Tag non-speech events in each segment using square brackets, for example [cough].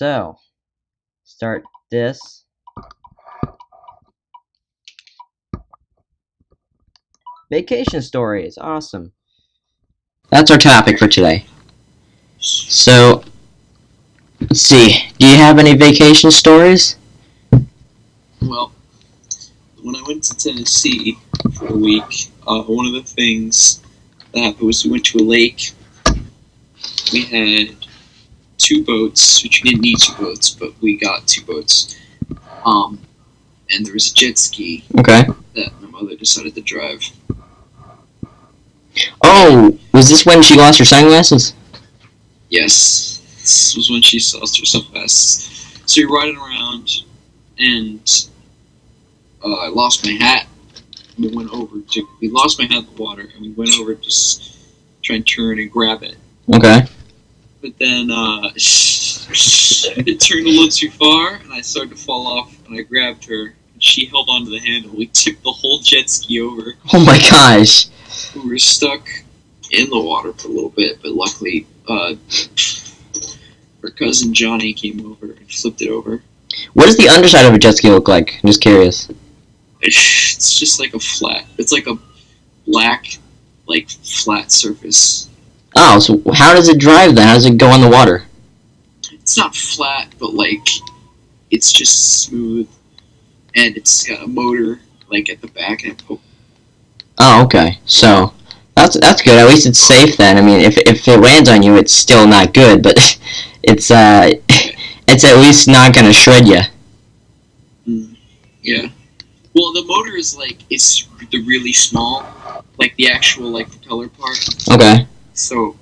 So, start this. Vacation stories, awesome. That's our topic for today. So, let's see. Do you have any vacation stories? Well, when I went to Tennessee for a week, uh, one of the things that happened was we went to a lake. We had two boats, which we didn't need two boats, but we got two boats. Um, and there was a jet ski Okay. that my mother decided to drive. Oh, was this when she lost her sunglasses? Yes, this was when she lost her sunglasses. So you're riding around, and uh, I lost my hat. We went over to we lost my hat in the water, and we went over to s- try and turn and grab it. Okay. But then uh, it turned a little too far, and I started to fall off, and I grabbed her. and She held onto the handle. We tipped the whole jet ski over. Oh my gosh. We were stuck in the water for a little bit, but luckily, uh, her cousin Johnny came over and flipped it over. What does the underside of a jet ski look like? I'm just curious. It's just like a flat. It's like a black, like flat surface. Oh, so how does it drive then? How does it go on the water? It's not flat, but like it's just smooth, and it's got a motor like at the back and it Oh, okay. So that's that's good. At least it's safe then. I mean, if if it lands on you, it's still not good, but [laughs] it's uh, [laughs] it's at least not gonna shred you. Yeah. Well, the motor is like it's the really small, like the actual like propeller part. Okay. So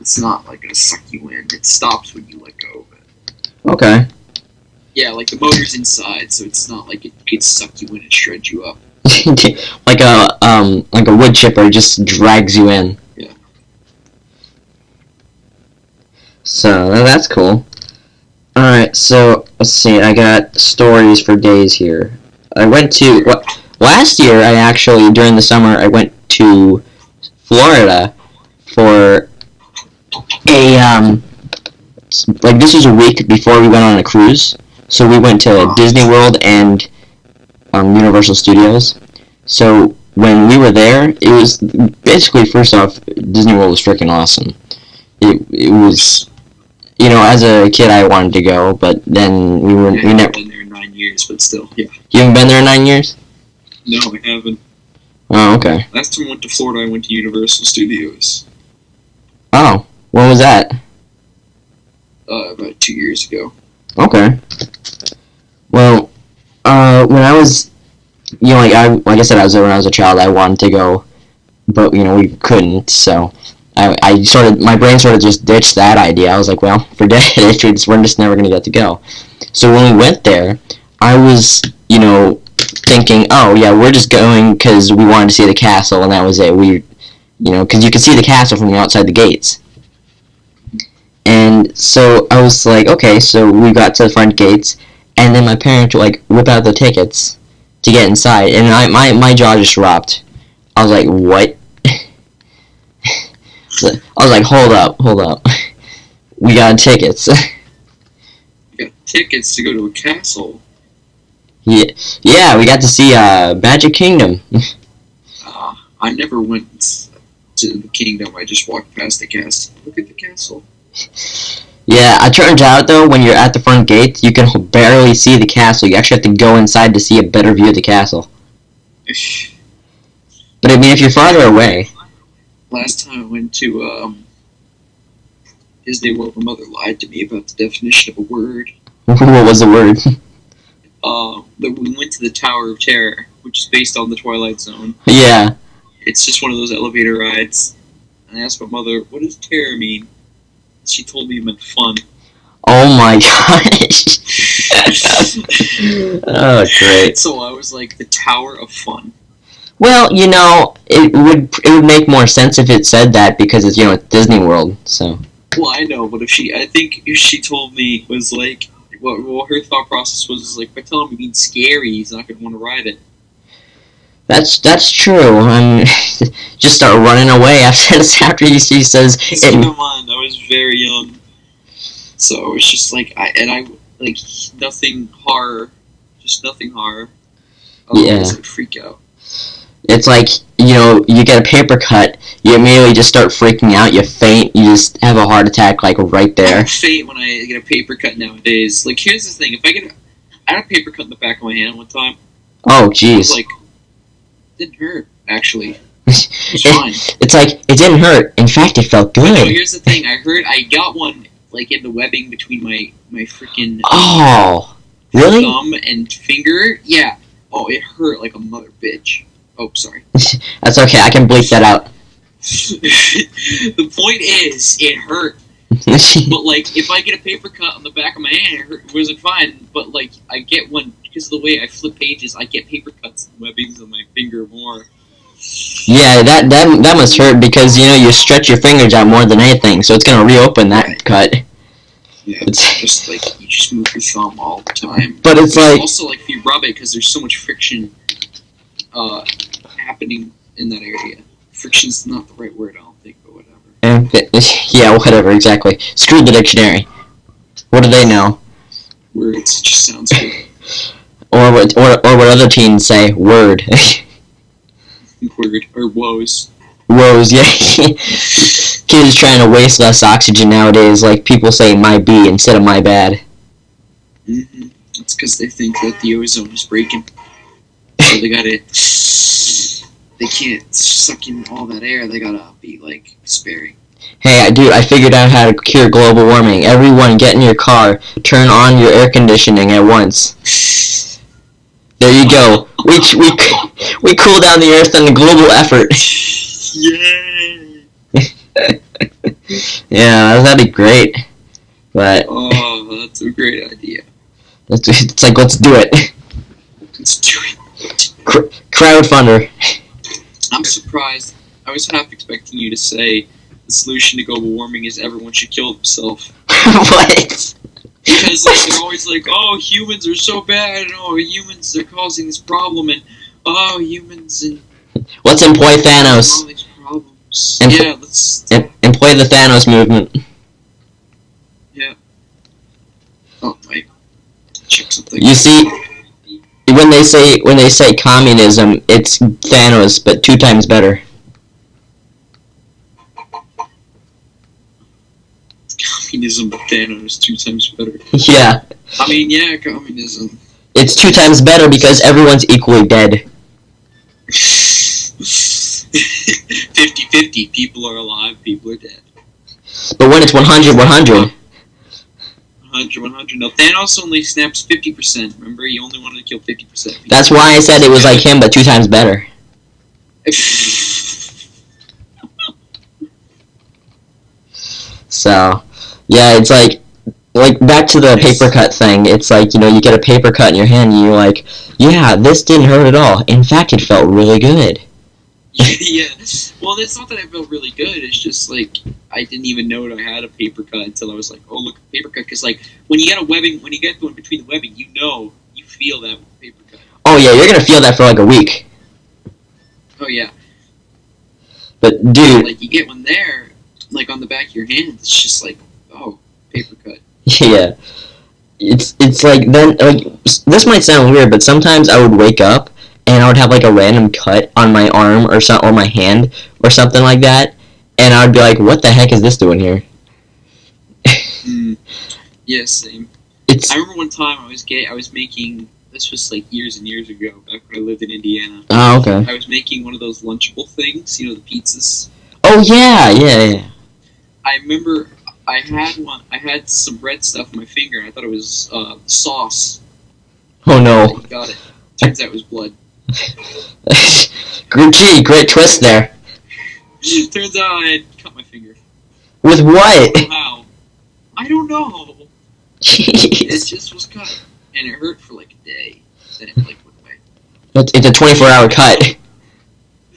it's not like gonna suck you in. It stops when you let go of it. Okay. Yeah, like the motor's inside, so it's not like it could suck you in and shred you up. [laughs] like a um like a wood chipper just drags you in. Yeah. So that's cool. All right. So let's see. I got stories for days here. I went to what last year. I actually during the summer I went to Florida for a um like this was a week before we went on a cruise. So we went to. Disney World and um, Universal Studios. So when we were there, it was basically first off, Disney World was freaking awesome. It it was, you know, as a kid I wanted to go, but then we were we never. been there in nine years, but still, yeah. You haven't been there in nine years. No, I haven't. Oh, okay. Last time I went to Florida, I went to Universal Studios Oh, when was that? uh, about two years ago. Okay. Well, uh, when I was, you know, like I like I said, I was when I was a child. I wanted to go, but you know we couldn't. So I I sort of my brain sort of just ditched that idea. I was like, well, [laughs] forget it. It's, we're just never gonna get to go. So when we went there, I was, you know, thinking, oh yeah, we're just going because we wanted to see the castle, and that was it. We, you know, because you could see the castle from the outside the gates. And so I was like, okay, so we got to the front gates, and then my parents like whip out the tickets to get inside, and I my my jaw just dropped. I was like, what? So, [laughs] I was like, hold up, hold up. We got tickets. [laughs] Got tickets to go to a castle. yeah, yeah, we got to see uh, Magic Kingdom. Uh, [laughs] I never went to the kingdom. I just walked past the castle. Look at the castle. Yeah, it turns out though, when you're at the front gate, you can barely see the castle. You actually have to go inside to see a better view of the castle. [laughs] But I mean, if you're farther away, Last time I went to um, Disney World, my mother lied to me about the definition of a word. [laughs] what was the word? [laughs] Uh, we went to the Tower of Terror, which is based on the Twilight Zone. yeah. It's just one of those elevator rides. And I asked my mother, "What does terror mean?" She told me it meant fun. Oh my [laughs] gosh. oh, great. So I was like, "The Tower of Fun." Well, you know, it would it would make more sense if it said that because it's you know it's Disney World. So Well, I know, but if she, I think if she told me was like, what, what her thought process was is like, if I tell him it means scary, he's not gonna want to ride it. That's that's true. I'm [laughs] just start running away after after he, says So keep it. in mind, I was very young, So it's just like I and I like nothing horror, just nothing horror. Otherwise Yeah. I'd freak out. It's like you know, you get a paper cut, you immediately just start freaking out, you faint, you just have a heart attack like right I there. faint when I get a paper cut nowadays. Like here's the thing: if I get, a, I had a paper cut in the back of my hand one time. Oh It jeez. like didn't hurt actually. [laughs] It fine. It's like it didn't hurt. In fact, it felt No, good. here's the thing: I heard I got one like in the webbing between my my freaking Oh, really? thumb and finger. Yeah. Oh, it hurt like a mother bitch. Oh, sorry. [laughs] That's okay. I can bleep that out. [laughs] the point is, it hurt. But like, if I get a paper cut on the back of my hand, it, hurt, it wasn't fine. But like, I get one because of the way I flip pages. I get paper cuts and webbings on my finger more. yeah, that that that must hurt because you know you stretch your fingers out more than anything, so it's gonna reopen that cut. Yeah. It's Just like you just move your thumb all the time. but it's like also like if you rub it because there's so much friction uh, happening in that area. Friction's not the right word, I don't think, but whatever. eh, yeah, whatever. Exactly. Screw the dictionary. What do they know? Words just sounds good. [laughs] Or what? Or, or what other teens say? Word. [laughs] Word or woes. Woes. Yeah. [laughs] Kids trying to waste less oxygen nowadays. Like people say, my B instead of my bad. Mm -hmm. It's because they think that the ozone is breaking, so they gotta. [laughs] They can't suck in all that air. They gotta be like sparing. Hey, I dude, I figured out how to cure global warming. Everyone, get in your car, turn on your air conditioning at once. There you go. We we we cool down the earth in a global effort. Yay! [laughs] Yeah, that'd be great. But Oh, that's a great idea. it's, it's like let's do it. Let's do it. Crowdfunder. I'm surprised. I was half expecting you to say the solution to global warming is everyone should kill themselves. [laughs] what? Because like they're always like, oh, humans are so bad, and oh, humans are causing this problem, and oh, humans and Let's employ Thanos. And- yeah, let's. Em- employ the Thanos movement. Yeah. Oh, wait. Check something. You see, when they say when they say communism, it's Thanos, but two times better. Communism, but Thanos two times better. [laughs] Yeah, I mean, yeah, communism. it's two times better because everyone's equally dead. [laughs] 50-50. People are alive. People are dead. But when it's 100, 100. 100, 100. No, Thanos only snaps 50%. Remember, he only wanted to kill 50%. That's why I said it was like him, but two times better. [laughs] So, yeah, it's like, like back to the paper cut thing. It's like you know you get a paper cut in your hand, and you're like, yeah, this didn't hurt at all. In fact, it felt really good. [laughs] yeah. Well, it's not that I felt really good. It's just like I didn't even know that I had a paper cut until I was like, "Oh, look, paper cut." Because like when you get a webbing, when you get one between the webbing, you know, you feel that paper cut. Oh yeah, you're gonna feel that for like a week. Oh yeah. But dude, Like you get one there, like on the back of your hand. It's just like, oh, paper cut. [laughs] Yeah. It's it's like then like this might sound weird, but sometimes I would wake up and I would have like a random cut on my arm or some or my hand or something like that, and I would be like, "What the heck is this doing here?" Mm. Yeah, same. It's I remember one time I was gay. I was making. This was like years and years ago, back when I lived in Indiana. oh okay. I was making one of those lunchable things, you know, the pizzas. Oh yeah, yeah, yeah. I remember I had one. I had some red stuff on my finger, and I thought it was uh, sauce. Oh no. I got it. Turns out it was blood. [laughs] Gee, great twist there. Turns out I had cut my finger. With what? How? I don't know. It just was cut, and it hurt for like a day. Then it like went away. It's it's a 24 hour cut. [laughs]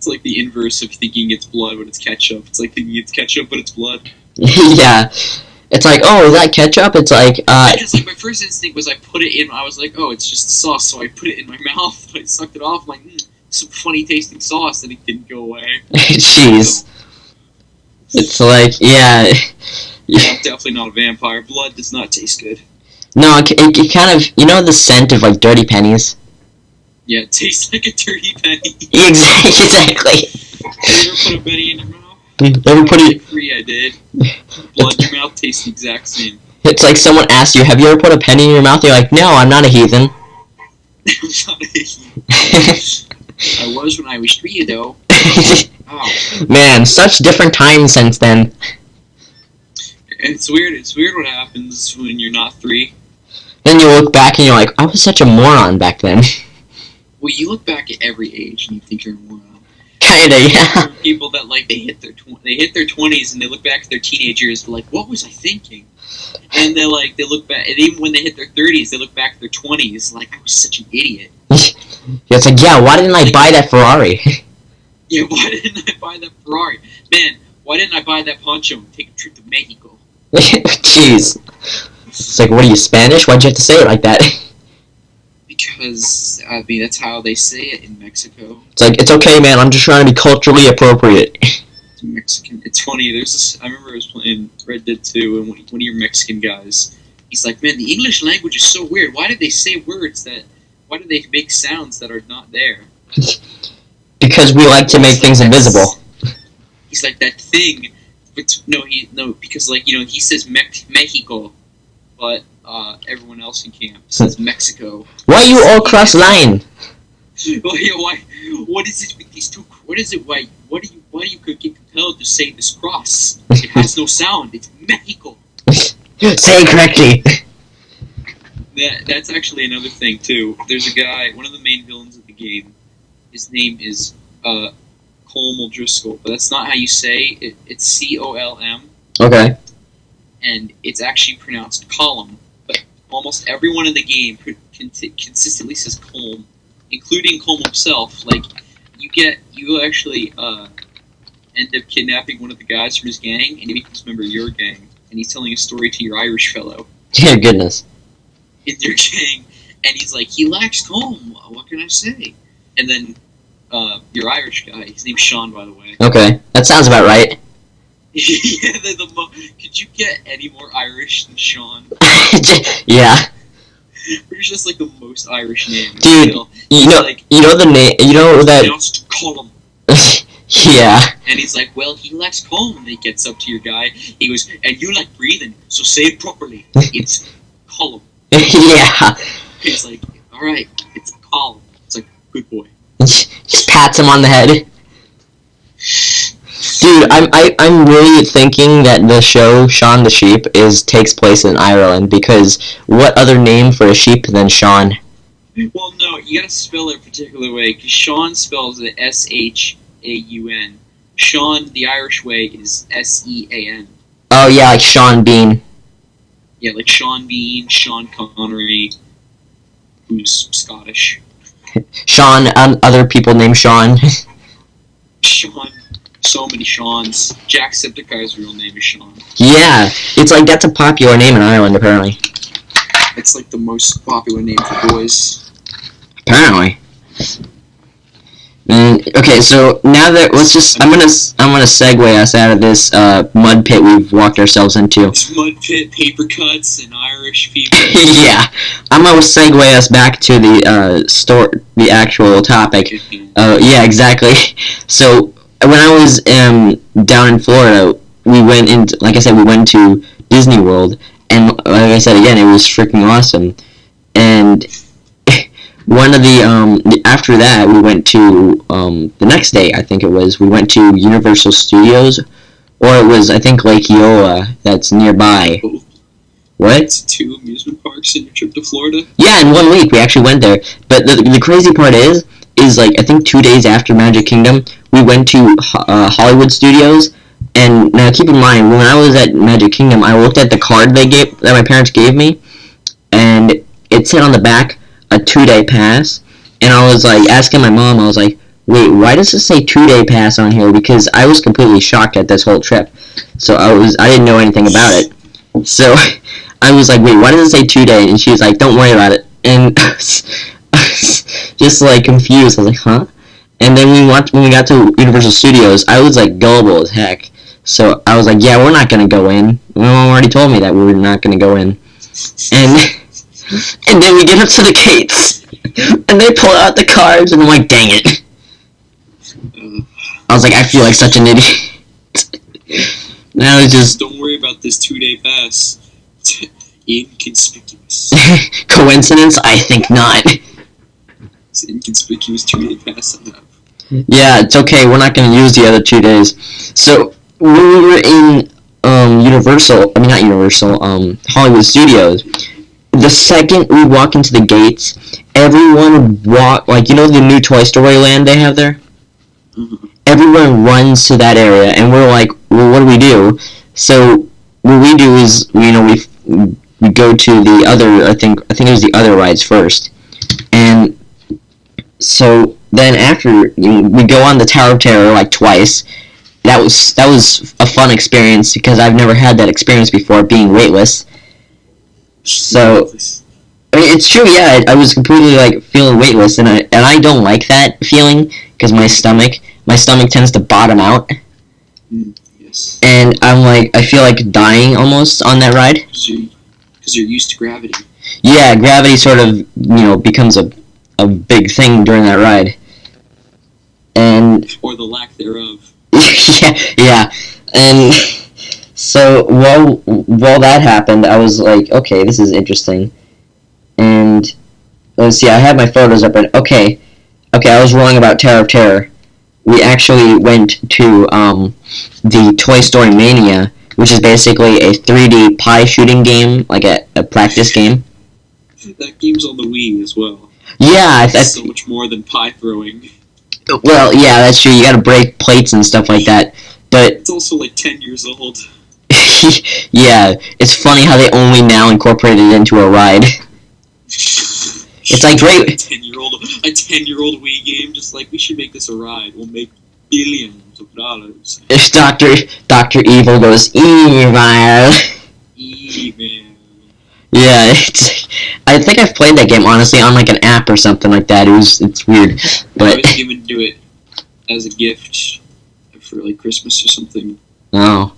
It's, it's, it's like the inverse of thinking it's blood when it's ketchup. It's like thinking it's ketchup but it's blood. [laughs] yeah. It's like, oh, is that ketchup? It's like, uh, Because like my first instinct was I put it in. I was like, oh, it's just sauce. So I put it in my [laughs] mouth. But I sucked it off. I'm like, mm, some funny tasting sauce, and it didn't go away. [laughs] jeez. It's like, yeah. Yeah, I'm definitely not a vampire. Blood does not taste good. No, it, it kind of, you know the scent of like dirty pennies? Yeah, it tastes like a dirty penny. Exactly. exactly. Have you ever put a penny in your mouth? Hmm, ever put it? Three, I did. Blood in your mouth tastes the exact same. It's like someone asked you, "Have you ever put a penny in your mouth?" You're like, "No, I'm not a heathen." [laughs] I'm not a- [laughs] I was when I was three, though. Oh, [laughs] Man, such different times since then. it's weird. It's weird what happens when you're not three. Then you look back and you're like, "I was such a moron back then." Well, you look back at every age and you think you're a moron. Kinda, yeah. People that like they hit their tw- they hit their twenties and they look back at their teenage years like, what was I thinking? And they're like, they look back, and even when they hit their thirties, they look back at their twenties like, I was such an idiot. [laughs] It's like, yeah, why didn't I buy that Ferrari? [laughs] Yeah, why didn't I buy that Ferrari? Man, why didn't I buy that poncho and take a trip to Mexico? [laughs] Jeez. It's like, what are you Spanish? Why'd you have to say it like that? Uh, because I mean that's how they say it in Mexico. It's like, it's okay, man. I'm just trying to be culturally appropriate. [laughs] It's Mexican. It's funny. There's this. I remember I was playing Red Dead 2, and one one of your Mexican guys, he's like, "Man, the English language is so weird. Why did they say words that? Why do they make sounds that are not there?" [laughs] because we like to make things invisible. He's like that thing. But no, he no because like you know he says Mex- Mexico, but uh, everyone else in camp says Mexico. Why you all cross line? [laughs] Why? What is it with these two? What is it? Why? What do you? Why do you get compelled to say this cross? It has no sound. It's Mexico. [laughs] Say it correctly. That that's actually another thing too. There's a guy, one of the main villains of the game. His name is uh, Colm O'Driscoll, but that's not how you say it. It's C O L M, Okay. and it's actually pronounced column. Almost everyone in the game consistently says Colm, including Colm himself. Like you get, you actually uh, end up kidnapping one of the guys from his gang, and he becomes a member of your gang, and he's telling a story to your Irish fellow. [laughs] Dear goodness. in your gang, and he's like, he lacks calm. What can I say? And then uh, your Irish guy, his name's Sean, by the way. Okay. That sounds about right. Yeah, the, the mo- could you get any more Irish than Sean? [laughs] yeah. It's just like the most Irish name. Dude, Still, You know, like you know the name. You know that. column. [laughs] yeah. And he's like, well, he likes calm. And he gets up to your guy. He goes, and you like breathing, so say it properly. [laughs] It's column. yeah. He's like, all right, it's column. It's like, good boy. Just pats him on the head. Dude, I'm I, I'm really thinking that the show Shaun the Sheep is takes place in Ireland because what other name for a sheep than Sean? Well, no, you gotta spell it a particular way because Shaun spells it S H A U N. Sean, the Irish way, is S E A N. Oh yeah, like Sean Bean. Yeah, like Sean Bean, Sean Connery, who's Scottish. [laughs] Sean, um, other people named Sean. Sean, [laughs] so many Seans. Jacksepticeye's real name is Sean. yeah, it's like that's a popular name in Ireland apparently. It's like the most popular name for boys. Apparently. Mm, okay, so now that let's just I'm gonna I'm gonna segue us out of this uh, mud pit we've walked ourselves into. Mud pit, paper cuts, and Irish people. [laughs] yeah, I'm gonna segue us back to the uh, store, the actual topic. Uh, yeah, exactly. [laughs] So when I was um, down in Florida, we went into, like I said, we went to Disney World, and like I said again, it was freaking awesome. And [laughs] one of the um, the- after that, we went to um, the next day, I think it was, we went to Universal Studios, or it was I think Lake Eola that's nearby. Both. What? It's two amusement parks in your trip to Florida. Yeah, in one week we actually went there. But the, the crazy part is, is like I think two days after Magic Kingdom, we went to uh, Hollywood Studios. And now keep in mind, when I was at Magic Kingdom, I looked at the card they gave that my parents gave me, and it said on the back a two day pass. And I was like asking my mom, I was like, wait, why does it say two day pass on here? Because I was completely shocked at this whole trip. So I was I didn't know anything about it. So [laughs] I was like, wait, why does it say two day? And she was like, don't worry about it. And [laughs] was, [laughs] just like confused. I was like, huh? And then we went when we got to Universal Studios. I was like gullible as heck. So I was like, yeah, we're not gonna go in. My mom already told me that we were not gonna go in. And [laughs] and then we get up to the gates, and they pull out the cards, and I'm like, dang it. I was like, I feel like such an idiot. [laughs] now it's just don't worry about this two day pass. Inconspicuous. coincidence. I think not. It's inconspicuous two day pass have. Yeah, it's okay. We're not gonna use the other two days. So when we were in um, Universal, I mean not Universal, um, Hollywood Studios. The second we walk into the gates, everyone walk like you know the new Toy Story Land they have there. Mhm. Everyone runs to that area, and we're like, well, what do we do? So what we do is, you know, we we go to the other. I think I think it was the other rides first, and so then after you know, we go on the Tower of Terror like twice. That was that was a fun experience because I've never had that experience before, being weightless. So I mean, it's true, yeah. I, I was completely like feeling weightless, and I and I don't like that feeling because my stomach my stomach tends to bottom out, yes, and I'm like I feel like dying almost on that ride. because you're, you're used to gravity. Yeah, gravity sort of you know becomes a a big thing during that ride, and or the lack thereof. [laughs] yeah, yeah, and so while while that happened, I was like, okay, this is interesting, and let's see, I had my photos up, and okay, okay, I was wrong about Tower of Terror. We actually went to um, the Toy Story Mania, which is basically a 3D pie shooting game, like a, a practice game. That game's on the Wii as well. Yeah, It's so much more than pie throwing. well, yeah, that's true. You got to break plates and stuff like that, but It's also like ten years old. [laughs] yeah, it's funny how they only now incorporate it into a ride. [laughs] It's like great- A ten year old, a ten year old Wii game. Just like we should make this a ride. We'll make billions of dollars. If Doctor Doctor Evil goes evil, Even. Yeah, [laughs] it's. I think I've played that game honestly on like an app or something like that. It was it's weird, [laughs] but I was given to it as a gift for like Christmas or something, oh,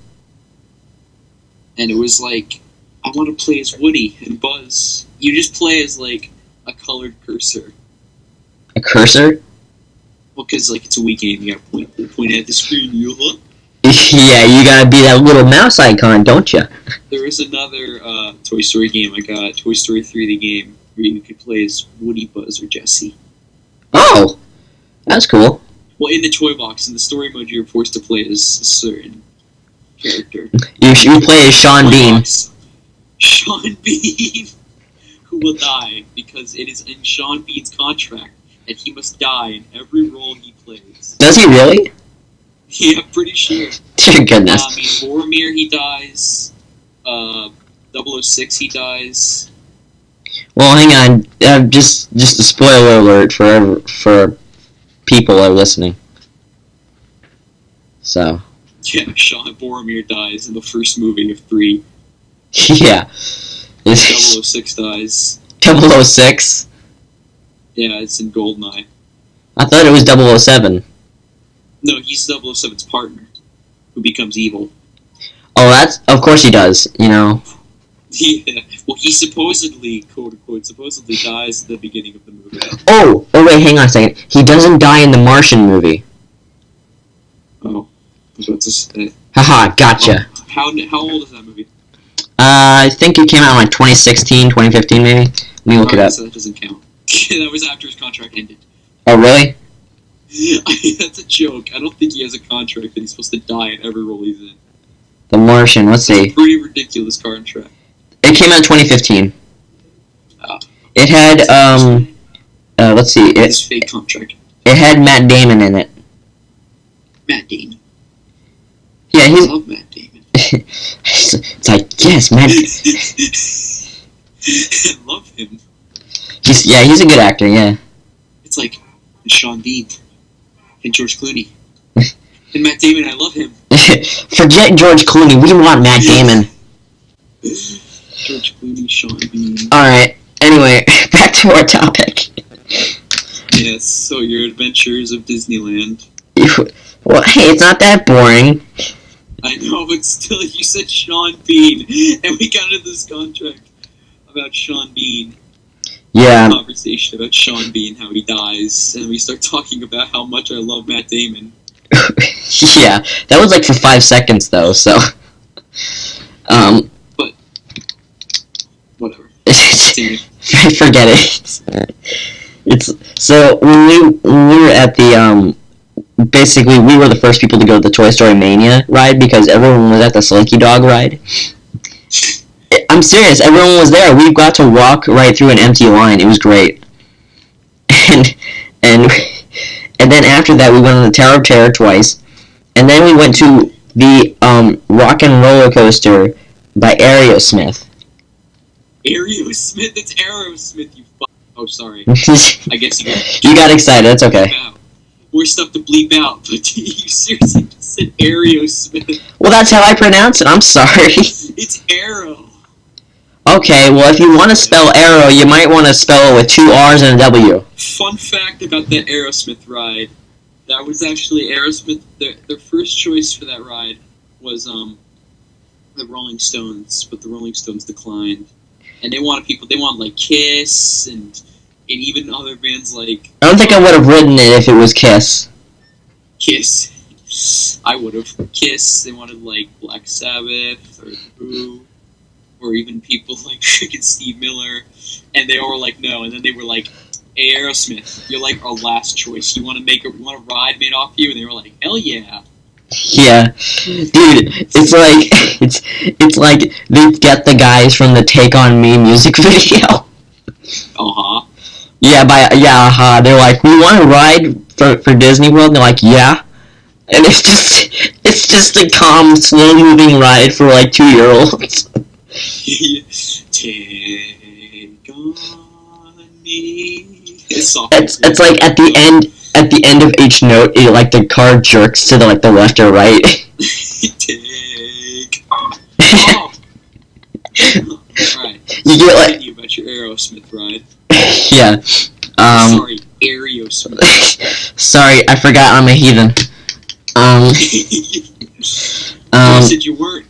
and it was like I want to play as Woody and Buzz. You just play as like a colored cursor. a cursor. Well, because like it's a Wii game, you gotta point point at the screen. You huh? [laughs] yeah, you gotta be that little mouse icon, don't you? There is another uh, Toy Story game I got, Toy Story 3 the game, where you could play as Woody, Buzz, or Jesse. Oh, that's cool. Well, in the toy box, in the story mode, you're forced to play as a certain character. You you play as Sean Bean. box, Sean [laughs] Bean, who will die because it is in Sean Bean's contract that he must die in every role he plays. Does he really? Yeah, pretty sure. [laughs] Dear Uh, goodness. I mean, Boromir, he dies. Uh, 006, he dies. Well, hang on. Uh, just just a spoiler alert for for people are listening. So [laughs] Yeah, Sean Boromir dies in the first movie of three. yeah, it's [laughs] 006 dies. 006. Yeah, it's in Goldeneye. I thought it was 007. No, he's 007's partner, who becomes evil. Oh, that's of course he does. You know. Yeah, [laughs] well, he supposedly, quote unquote, supposedly dies at the beginning of the movie. Oh, oh wait, hang on a second. He doesn't die in the Martian movie. Oh, about to. Haha, gotcha. How, how old is that movie? Uh, I think it came out in like 2016, 2015 maybe. Let me look it Alright, up. So that doesn't count. [laughs] that was after his contract ended. Oh, really? [laughs] That's a joke. I don't think he has a contract that he's supposed to die in every role he's in. The Martian. Let's It's a see. pretty ridiculous contract. It came out in 2015. Oh. It had um. Uh, let's see. It His fake contract. it had Matt Damon in it. Matt Damon. Yeah, he's. I love Matt Damon. it's, [laughs] it's like yes, Matt. I [laughs] love him. He's yeah, he's a good actor. Yeah. It's like Sean Bean and George Clooney. and Matt Damon, I love him. [laughs] Forget George Clooney. We want Matt Damon. George Clooney, Sean Bean. All right. Anyway, [laughs] back to our topic. Yes, so your adventures of Disneyland. [laughs] Well, hey, it's not that boring. I know, but still, you said Sean Bean, and we got into this contract about Sean Bean. Yeah, Conversation about Sean Bean, how he dies, and we start talking about how much I love Matt Damon. [laughs] yeah. That was like for five seconds though. So, um, Whatever. [laughs] [laughs] forget it. It's so when we when we were at the um, basically we were the first people to go to the Toy Story Mania ride because everyone was at the Slinky Dog ride. I'm serious. Everyone was there. We got to walk right through an empty line. It was great. [laughs] And and and then after that, we went on the Tower of Terror twice, and then we went to the um, Rock and Roller Coaster by Aerosmith. Aerosmith? That's Aerosmith, you fuck. Oh, sorry. [laughs] I guess you got you got excited. That's okay. More stuff to bleep out, but [laughs] you seriously just said Aerosmith. Well, that's how I pronounce it. I'm sorry. It's Arrow. Okay. Well, if you want to spell arrow, you might want to spell it with two R's and a W. Fun fact about the Aerosmith ride. That was actually Aerosmith. Their, their first choice for that ride was um the Rolling Stones, but the Rolling Stones declined, and they wanted people. They wanted like Kiss and and even other bands like I don't think I would have ridden it if it was Kiss. Kiss. [laughs] I would have Kiss. They wanted like Black Sabbath or Who, or even people [laughs] like [laughs] freaking Steve Miller, and they all were like no. And then they were like, Aerosmith, you're like our last choice. You want to make a you want a ride made off you? And they were like, hell yeah. Yeah, dude, it's like [laughs] it's it's like they get the guys from the Take on Me music video. Uh huh. Yeah, by yeah, uh-huh. they're like, we want to ride for for Disney World. And they're like, yeah, and it's just it's just a calm, slow moving ride for like two year olds. Take on me. It's, It's it's like at the end at the end of each note, it, like the car jerks to the like the left or right. Take. Alright. [laughs] [laughs] You get like you about your Aerosmith ride. [laughs] yeah. Um, Sorry, Aerosmith. sorry, I forgot I'm a heathen. Um, you um, said you weren't.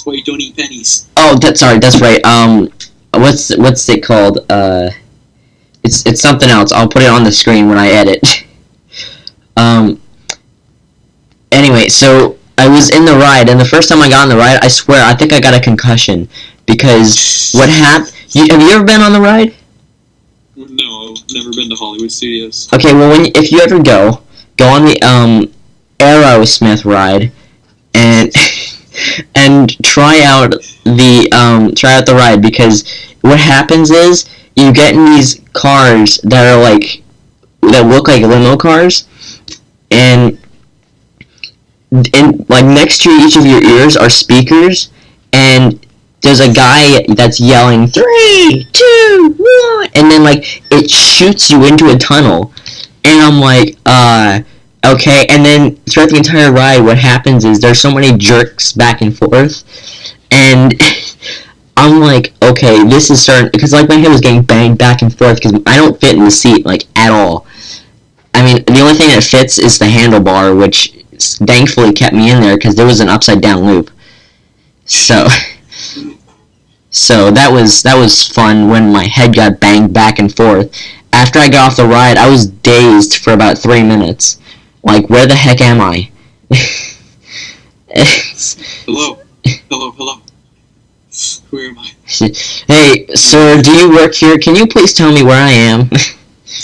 That's why you don't eat pennies. oh, that sorry, that's right. Um, what's what's it called? Uh, it's it's something else. I'll put it on the screen when I edit. [laughs] um. Anyway, so I was in the ride, and the first time I got on the ride, I swear, I think I got a concussion because what happened? Have you ever been on the ride? No, I've never been to Hollywood Studios. Okay, well, when if you ever go, go on the um Aerosmith ride, and [laughs] and try out the um try out the ride because what happens is you get in these cars that are like that look like limo cars, and and like next to each of your ears are speakers, and there's a guy that's yelling three, two, one, and then like it shoots you into a tunnel, and I'm like, uh, okay. And then throughout the entire ride, what happens is there's so many jerks back and forth, and [laughs] I'm like, okay, this is starting because like my head was getting banged back and forth because I don't fit in the seat like at all. I mean, the only thing that fits is the handlebar, which thankfully kept me in there because there was an upside down loop. So. [laughs] So that was that was fun when my head got banged back and forth. After I got off the ride, I was dazed for about three minutes. Like, where the heck am I? It's- Hello, hello, hello. Where am I? hey, sir, do you work here? Can you please tell me where I am?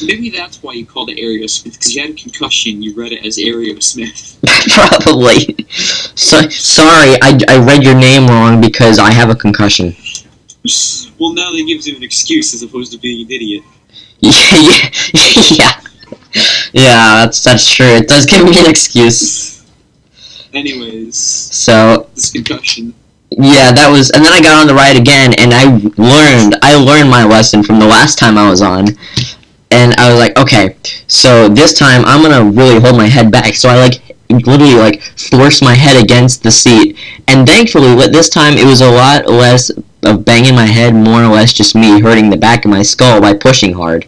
Maybe that's why you called it Aerosmith because you had a concussion. You read it as Aerosmith. [laughs] Probably. So, sorry, I, I read your name wrong because I have a concussion. Well, now that gives you an excuse as opposed to being an idiot. [laughs] Yeah, yeah, yeah. Yeah, that's that's true. It does give me an excuse. Anyways, So this concussion. yeah, that was, and then I got on the ride again, and I learned I learned my lesson from the last time I was on, and I was like, okay, so this time I'm gonna really hold my head back. So I like literally like forced my head against the seat, and thankfully, with this time it was a lot less of banging my head, more or less just me hurting the back of my skull by pushing hard.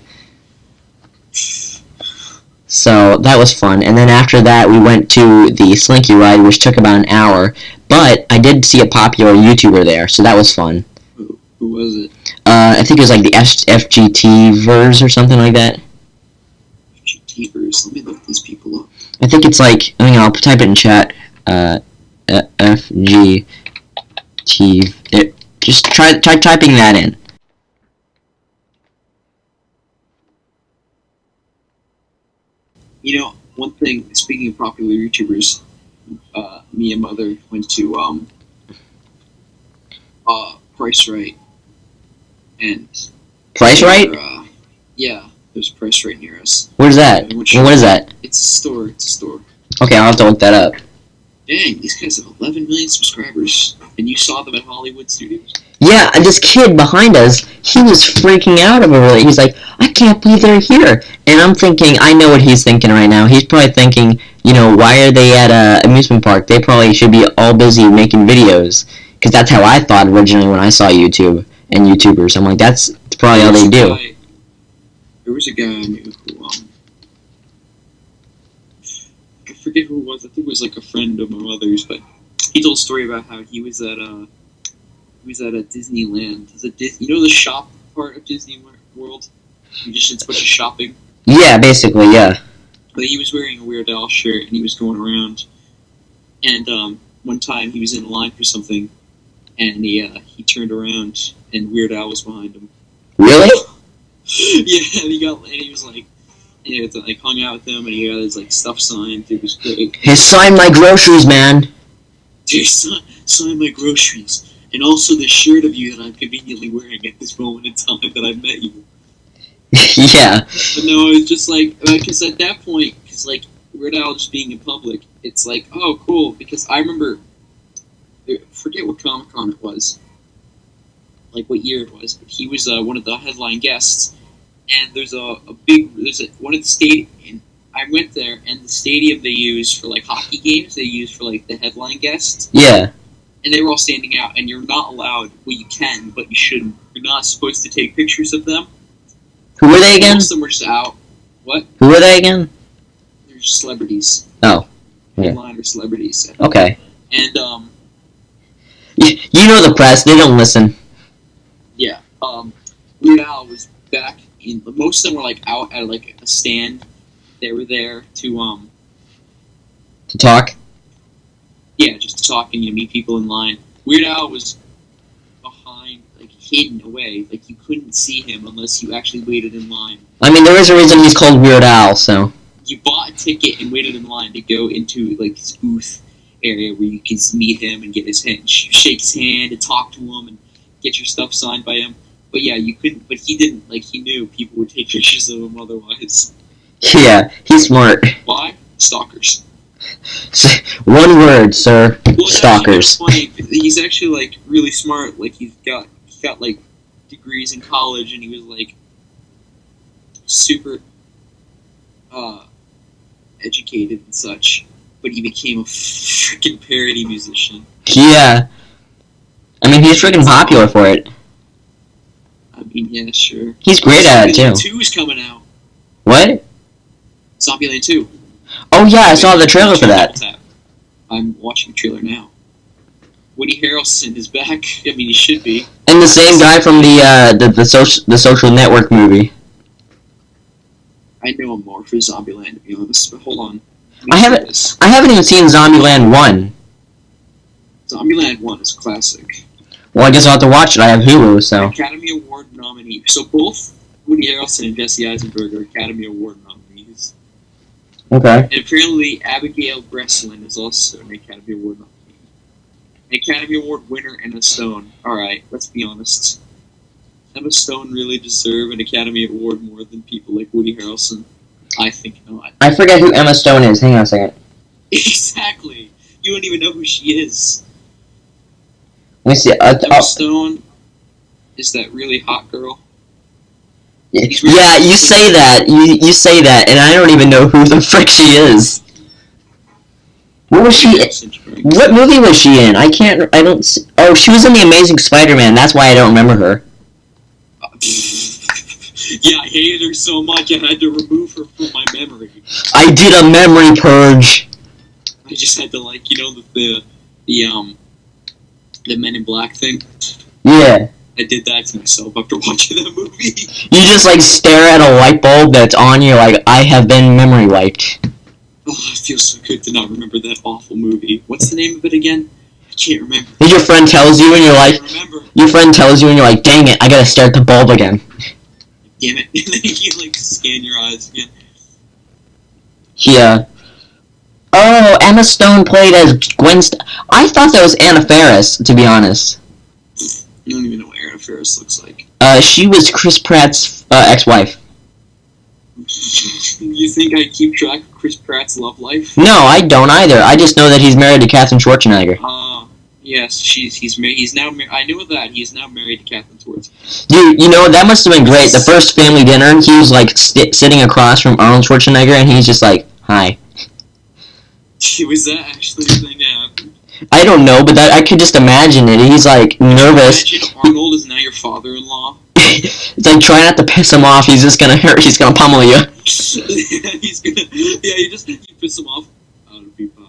So that was fun. And then after that, we went to the Slinky ride, which took about an hour. But I did see a popular YouTuber there, so that was fun. Who, was it? Uh, I think it was like the F- FGT verse or something like that. GTvers. Let me look these people up. I think it's like I mean, I'll type it in chat. Uh, F G T. It, just try try typing that in. You know, one thing. Speaking of popular YouTubers, uh, me and mother went to um, uh, Price Rite, and Price right? Uh, yeah, there's Price Rite near us. Where's that? Which- What is that? It's a store. It's a store. Okay, I'll have to look that up. Dang, these guys have 11 million subscribers, and you saw them at Hollywood Studios. Yeah, and this kid behind us, he was freaking out over it. He's like, I can't believe they're here. And I'm thinking, I know what he's thinking right now. He's probably thinking, you know, why are they at a amusement park? They probably should be all busy making videos. Because that's how I thought originally when I saw YouTube and YouTubers. I'm like, that's probably all they do. guy- there was a guy I knew who, um, I forget who it was. I think it was like a friend of my mother's, but he told a story about how he was at uh, was at a Disneyland. Is it Dis- you know the shop part of Disney World? You just did a bunch of shopping. Yeah, basically, yeah. But he was wearing a Weird Al shirt and he was going around. And um, one time he was in line for something, and he uh, he turned around and Weird Al was behind him. Really? [laughs] yeah, and he got and he was like, you know, like hung out with him, and he got his like stuff signed. It was great. He signed my groceries, man. Dude, sign, sign my groceries, and also the shirt of you that I'm conveniently wearing at this moment in time that I met you. [laughs] yeah. But no, it was just like because at that point, because like Weird Al just being in public, it's like oh cool. Because I remember, I forget what Comic Con it was, like what year it was, but he was uh, one of the headline guests, and there's a, a big there's a one of the state. And I went there, and the stadium they use for like hockey games, they use for like the headline guests, Yeah. And they were all standing out. And you're not allowed. Well, you can, but you shouldn't. You're not supposed to take pictures of them. Who were they again? Most of them were just out. What? Who were they again? They're just celebrities. Oh, yeah. Headliner celebrities. Okay. And um, You, you know the press, they don't listen. yeah, um, Weird Al was back in. Most of them were like out at like a stand. They were there to um, To talk? Yeah, just to talk and you meet people in line. Weird Al was behind, like hidden away, like you couldn't see him unless you actually waited in line. I mean, there is a reason he's called Weird Al, so. You bought a ticket and waited in line to go into like his booth area where you can meet him and get his hand, sh- shake his hand and talk to him and get your stuff signed by him. But yeah, you couldn't. But he didn't. Like he knew people would take pictures of him otherwise. [laughs] Yeah, he's smart. Why? Stalkers. [laughs] One word, sir. Well, Stalkers. funny. He's actually like really smart. Like he's got he got like degrees in college, and he was like super uh, educated and such. But he became a freaking parody musician. Yeah. I mean, he's freaking popular for it. I mean, yeah, sure. He's great at it, too. Two is coming out. What? Zombieland Two. Oh, yeah, I saw the trailer for that. I'm watching the trailer now. Woody Harrelson is back. [laughs] I mean, he should be. And the same guy from the, uh, the, the, social, the social network movie. I know him more for Zombieland, to be honest. But hold on. I haven't- This. I haven't even seen Zombieland 1. Zombieland One is classic. Well, I guess I'll have to watch it. I have Hulu, so. Academy Award nominee. So both Woody Harrelson and Jesse Eisenberg are Academy Award nominees. Okay. And apparently Abigail Breslin is also an Academy Award nominee. An Academy Award winner and Emma Stone. Alright, let's be honest. Emma Stone really deserve an Academy Award more than people like Woody Harrelson? I think not. I forget who Emma Stone is. Hang on a second. [laughs] Exactly. You don't even know who she is. Let me see. Uh, Emma oh, Stone is that really hot girl. Yeah, you say that. You, you say that, and I don't even know who the [laughs] frick she is. What was she? What movie was she in? I can't. I don't. s- Oh, she was in the Amazing Spider-Man. That's why I don't remember her. [laughs] Yeah, I hated her so much I had to remove her from my memory. I did a memory purge. I just had to like, you know, the the, the um the Men in Black thing. Yeah. I did that to myself after [laughs] watching that movie. You just like stare at a light bulb that's on you like I have been memory wiped. Oh, it feels so good to not remember that awful movie. What's the name of it again? I can't remember. Your friend tells you and you're like your friend tells you and you're like, dang it, I gotta start the bulb again. Damn it! [laughs] And then you like scan your eyes again. Yeah. Oh, Emma Stone played as Gwen. St- I thought that was Anna Faris, to be honest. I don't even know what Aaron Faris looks like. Uh, she was Chris Pratt's uh, ex-wife. [laughs] you think I keep track of Chris Pratt's love life? No, I don't either. I just know that he's married to Katherine Schwarzenegger. Uh, yes, she's he's mar- he's now mar- I knew that he's now married to Catherine Schwartz. Dude, you know that must have been great. The first family dinner, he was like st- sitting across from Arnold Schwarzenegger, and he's just like, "Hi." [laughs] She Was that actually the thing that happened? I don't know, but that I could just imagine it. He's like nervous. Imagine Arnold is now your father-in-law. it's [laughs] like try not to piss him off. He's just gonna hurt. He's gonna pummel you. [laughs] he's gonna yeah. You just you piss him off. I'll be back.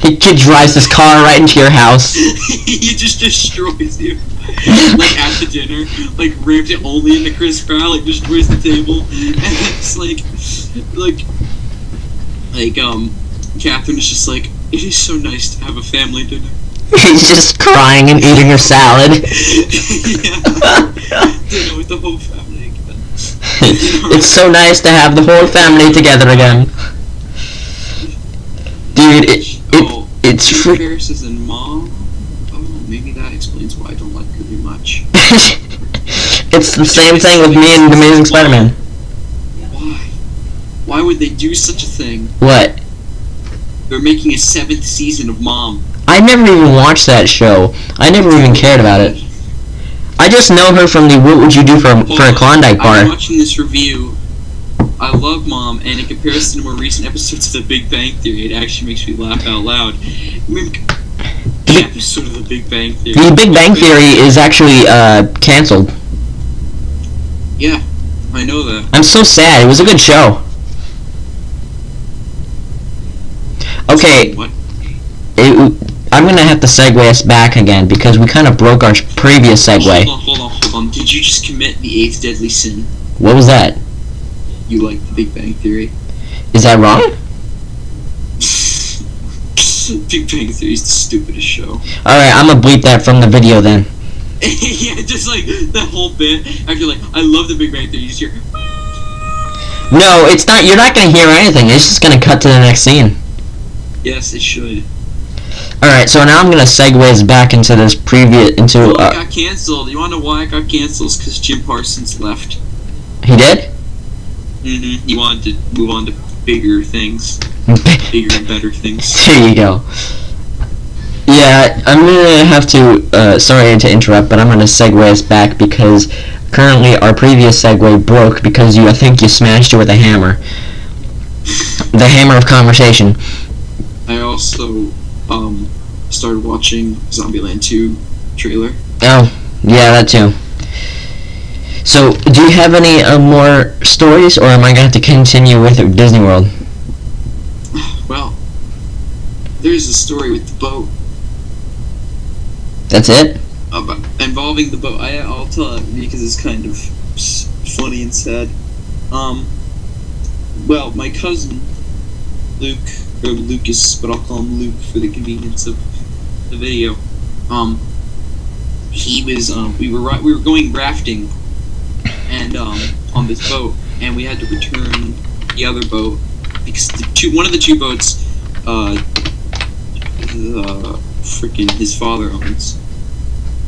He kid drives his car right into your house. [laughs] he just destroys you. like at the dinner, like rams it only into Chris Pratt, like destroys the table, and it's like, like, like um, Catherine is just like, it is so nice to have a family dinner. [laughs] He's just crying and eating your salad. [laughs] yeah, dinner with the whole family again. [laughs] it's so nice to have the whole family together again. Dude, it, it oh, it's fr- Faris is in Mom. Oh, maybe that explains why I don't like her much. it's the same thing with me and Amazing Spider-Man. Why? Why would they do such a thing? What? They're making a seventh season of Mom. I never even watched that show. I never even cared about it. I just know her from the What Would You Do for a, for a Klondike I'm bar. watching this review. I love Mom, and in comparison to more recent episodes of The Big Bang Theory, it actually makes me laugh out loud. I mean, the episode of The Big Bang Theory. The Big Bang Theory is actually uh, canceled. Yeah, I know that. I'm so sad. It was a good show. Okay, What? it, I'm gonna have to segue us back again because we kind of broke our previous segue. Hold on, hold on, hold on. Did you just commit the eighth deadly sin? What was that? You like The Big Bang Theory? Is that wrong? [laughs] Big Bang Theory is the stupidest show. Alright, I'm gonna bleep that from the video then. [laughs] yeah, just like that whole bit. After like, I love The Big Bang Theory. You just hear. No, it's not. You're not gonna hear anything. It's just gonna cut to the next scene. Yes, it should. Alright, so now I'm gonna segue us back into this previous into Well, it uh, got canceled. You wanna know why it got canceled? Because Jim Parsons left. he did. Mm-hmm. He wanted to move on to bigger things, [laughs] bigger and better things. There you go. Yeah, I'm gonna have to. Uh, sorry to interrupt, but I'm gonna segue us back because currently our previous segue broke because you. I think you smashed it with a hammer. [laughs] The hammer of conversation. I also um started watching Zombieland 2 trailer. Oh, yeah, that too. So, do you have any uh, more stories, or am I gonna have to continue with Disney World? [sighs] Well, there's a story with the boat That's it. about involving the boat. I I'll tell it because it's kind of funny and sad. Um. Well, my cousin Luke Lucas, but I'll call him Luke for the convenience of the video. Um. He was um we were right, we were going rafting, and um on this boat, and we had to return the other boat because the two one of the two boats uh the freaking his father owns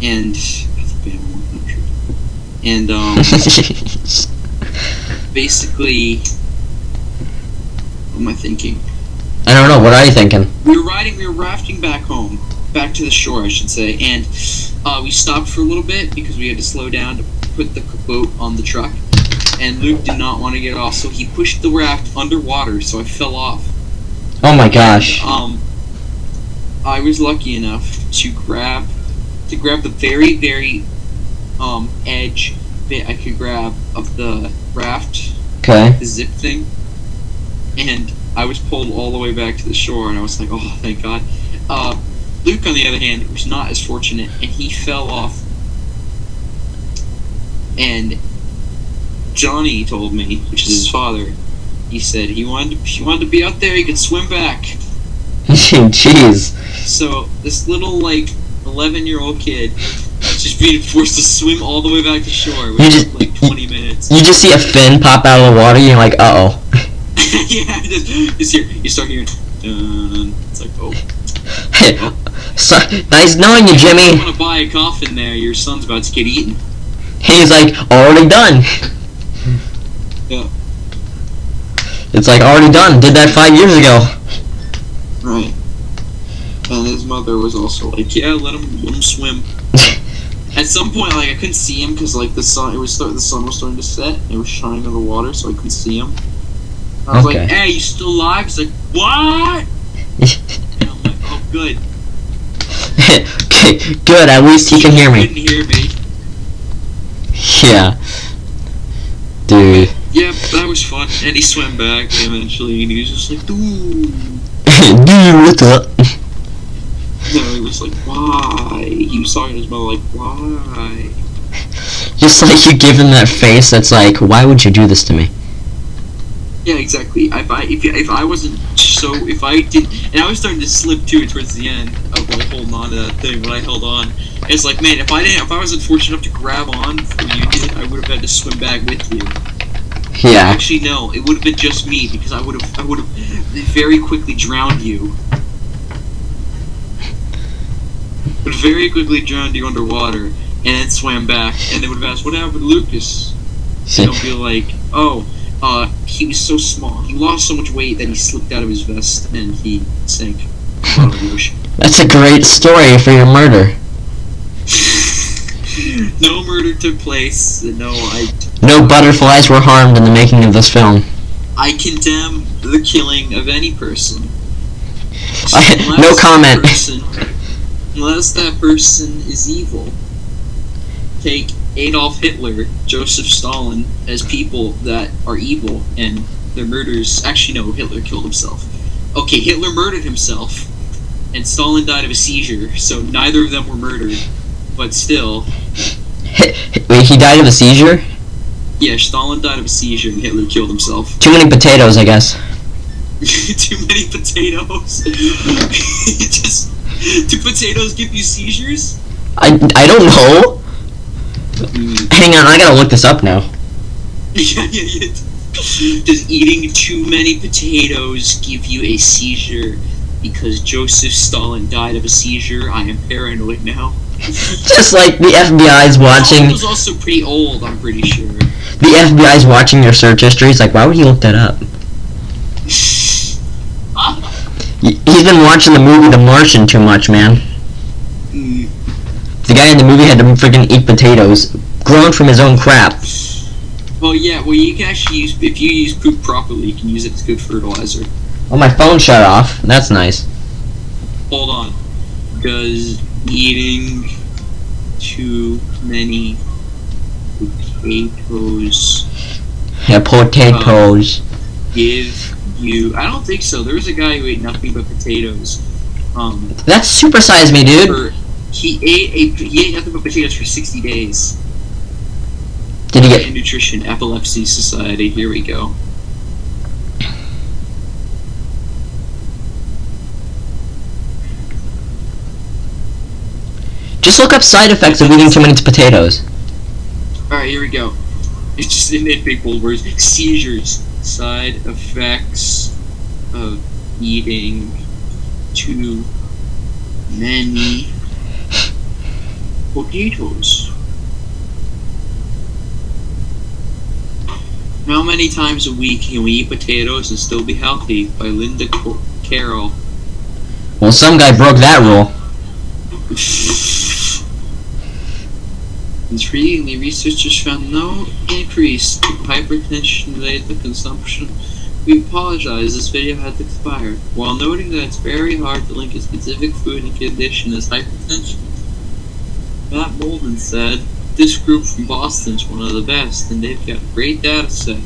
and and um [laughs] basically what am I thinking I don't know. What are you thinking? we were riding we were rafting back home back to the shore I should say and uh, we stopped for a little bit because we had to slow down to put the boat on the truck and Luke did not want to get off so he pushed the raft underwater so I fell off Oh my gosh. Um, I was lucky enough to grab to grab the very very um edge bit I could grab of the raft, Okay. the zip thing, and I was pulled all the way back to the shore, and I was like, oh, thank God. Uh, Luke, on the other hand, was not as fortunate, and he fell off. And Johnny told me, which is his father, he said he wanted to, he wanted to be out there, he could swim back. [laughs] Jeez. So this little like eleven year old kid just being forced to swim all the way back to shore, which took just- like twenty minutes. You just see a fin pop out of the water, you're like, uh oh. [laughs] yeah, just, just here you start hearing. Dun, it's like oh, [laughs] so, nice knowing you, Jimmy. you want to buy a coffin there? Your son's about to get eaten. He's like, already done. [laughs] Yeah. It's like, already done. Did that five years ago. Right. And his mother was also like, yeah, let him let him swim. At some point, like I couldn't see him because like the sun, it was the sun was starting to set. And it was shining on the water, so I couldn't see him. I was Okay. like, "Hey, you still alive?" He's like, "What?" And I'm like, "Oh, good." okay, [laughs] good. At least he can hear me. Couldn't hear me. Yeah. Dude. Yep, that was fun. And he swam back eventually, and he was just like, "Dude." [laughs] Dude, what's up? No, he was like, "Why?" He was talking to his mother like, "Why?" Just like you give him that face that's like, why would you do this to me? Yeah, exactly. If I if, if I wasn't so if I did and I was starting to slip too towards the end of like holding on to that thing when I held on. It's like man, if I didn't if I wasn't fortunate enough to grab on before you did, I would have had to swim back with you. Yeah. Actually, no, it would have been just me because I would have I would have very quickly drowned you. Would very quickly drowned you underwater and then swam back and they would have asked what happened to Lucas. And they'll be like, oh, uh, he was so small. He lost so much weight that he slipped out of his vest and he sank to the bottom of the ocean. [laughs] That's a great story for your murder. [laughs] no murder took place. No, I No butterflies were harmed in the making of this film. I condemn the killing of any person. [laughs] I- no comment. person- unless that person is evil. Take Adolf Hitler, Joseph Stalin as people that are evil and their murders. Actually, no, Hitler killed himself. Okay, Hitler murdered himself, and Stalin died of a seizure, so neither of them were murdered. But still, Wait, he died of a seizure? yeah, Stalin died of a seizure and Hitler killed himself. Too many potatoes, I guess. [laughs] Too many potatoes. [laughs] Just do potatoes give you seizures? I, I don't know. Hang on, I gotta look this up now. Yeah, yeah, yeah. Does eating too many potatoes give you a seizure? Because Joseph Stalin died of a seizure, I am paranoid now. [laughs] Just like the FBI's Stalin watching, was also pretty old, I'm pretty sure. the FBI's watching your search history. He's like, why would he look that up? [laughs] He's been watching the movie The Martian too much, man. The guy in the movie had to freaking eat potatoes, grown from his own crap. Well, yeah, well, you can actually use, if you use poop properly, you can use it as good fertilizer. Oh, my phone shut off. That's nice. Hold on. Does eating too many potatoes Yeah, potatoes. give you? I don't think so. There was a guy who ate nothing but potatoes. Um, That's Super Size Me, dude. He ate a he ate nothing but potatoes for sixty days. Did he get? Nutrition Epilepsy Society. Here we go. Just look up side effects of eating too many potatoes. All right, here we go. It's just in, in big bold words. Seizures. Side effects of eating too many potatoes. How many times a week can we eat potatoes and still be healthy? By Linda Carroll. Well, some guy broke that rule. Intriguingly, researchers found no increase in hypertension-related consumption. We apologize, this video had to expire. While noting that it's very hard to link a specific food and condition as hypertension, Matt Bolden said, this group from Boston is one of the best, and they've got great data set.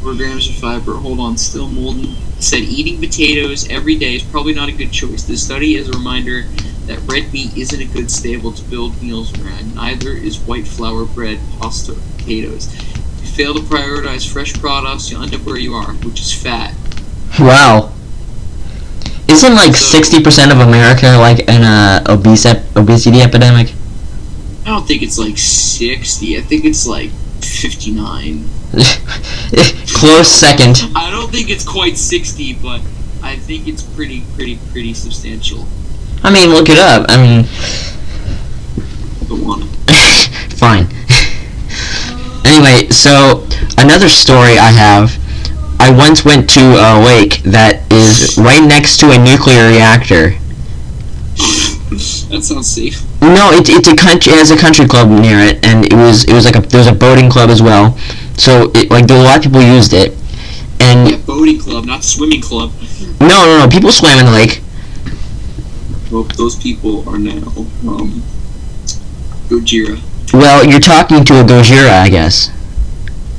Four grams of fiber. Hold on, still Molden said eating potatoes every day is probably not a good choice. This study is a reminder that red meat isn't a good staple to build meals around. Neither is white flour bread, pasta, potatoes. If you fail to prioritize fresh products, you'll end up where you are, which is fat. Wow. Isn't like sixty percent of America like in a obese ep- obesity epidemic? I don't think it's like 60. I think it's like 59. [laughs] Close second. I don't think it's quite 60, but I think it's pretty, pretty, pretty substantial. I mean, look it up. I mean, [laughs] fine. [laughs] anyway, so another story I have. I once went to a lake that is right next to a nuclear reactor. that sounds safe. No, it, it's a country. It has a country club near it, and it was it was like a there was a boating club as well. So it, like there were a lot of people used it, and Yeah, boating club, not swimming club. no, no, no, people swam in the lake. Well, those people are now um, Gojira. Well, you're talking to a Gojira, I guess.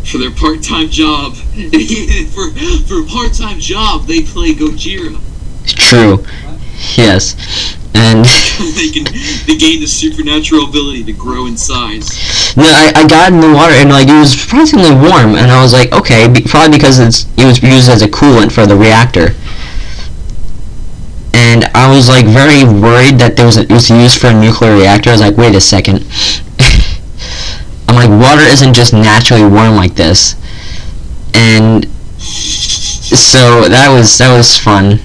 For their part-time job, [laughs] for for a part-time job, they play Gojira. True. Yes. And [laughs] [laughs] they can they gain the supernatural ability to grow in size. no, I, I got in the water and like it was surprisingly warm, and I was like, okay, be, probably because it's it was used as a coolant for the reactor. And I was like very worried that there was a, it was used for a nuclear reactor. I was like, wait a second. I'm like, water isn't just naturally warm like this. And so that was that was fun.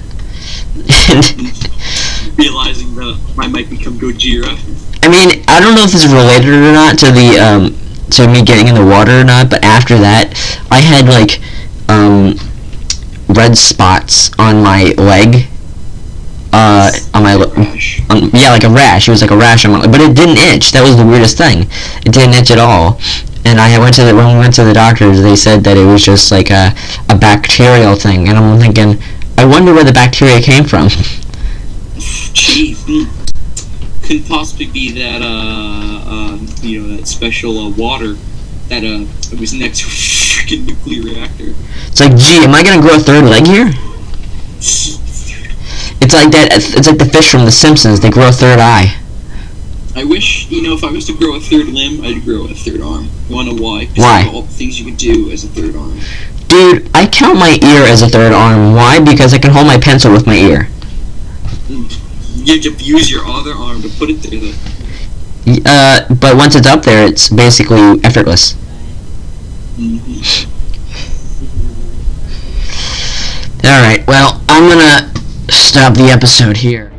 [laughs] Realizing that I might become Gojira. I mean, I don't know if this is related or not to the um to me getting in the water or not, but after that, I had like um red spots on my leg. Uh, on my on, yeah, like a rash. It was like a rash on my but it didn't itch. That was the weirdest thing. It didn't itch at all. And I went to the when we went to the doctors, they said that it was just like a a bacterial thing. And I'm thinking, I wonder where the bacteria came from. [laughs] Gee, hmm. couldn't possibly be that uh, uh you know that special uh, water that uh was next to a freaking nuclear reactor. It's like, gee, am I gonna grow a third leg here? [laughs] It's like that. It's like the fish from The Simpsons. They grow a third eye. I wish you know if I was to grow a third limb, I'd grow a third arm. You wanna why? Why? All the things you could do as a third arm. Dude, I count my ear as a third arm. Why? Because I can hold my pencil with my ear. You have to use your other arm to put it there. Though. Uh, but once it's up there, it's basically effortless. hmm All right. Well, I'm gonna stop the episode here.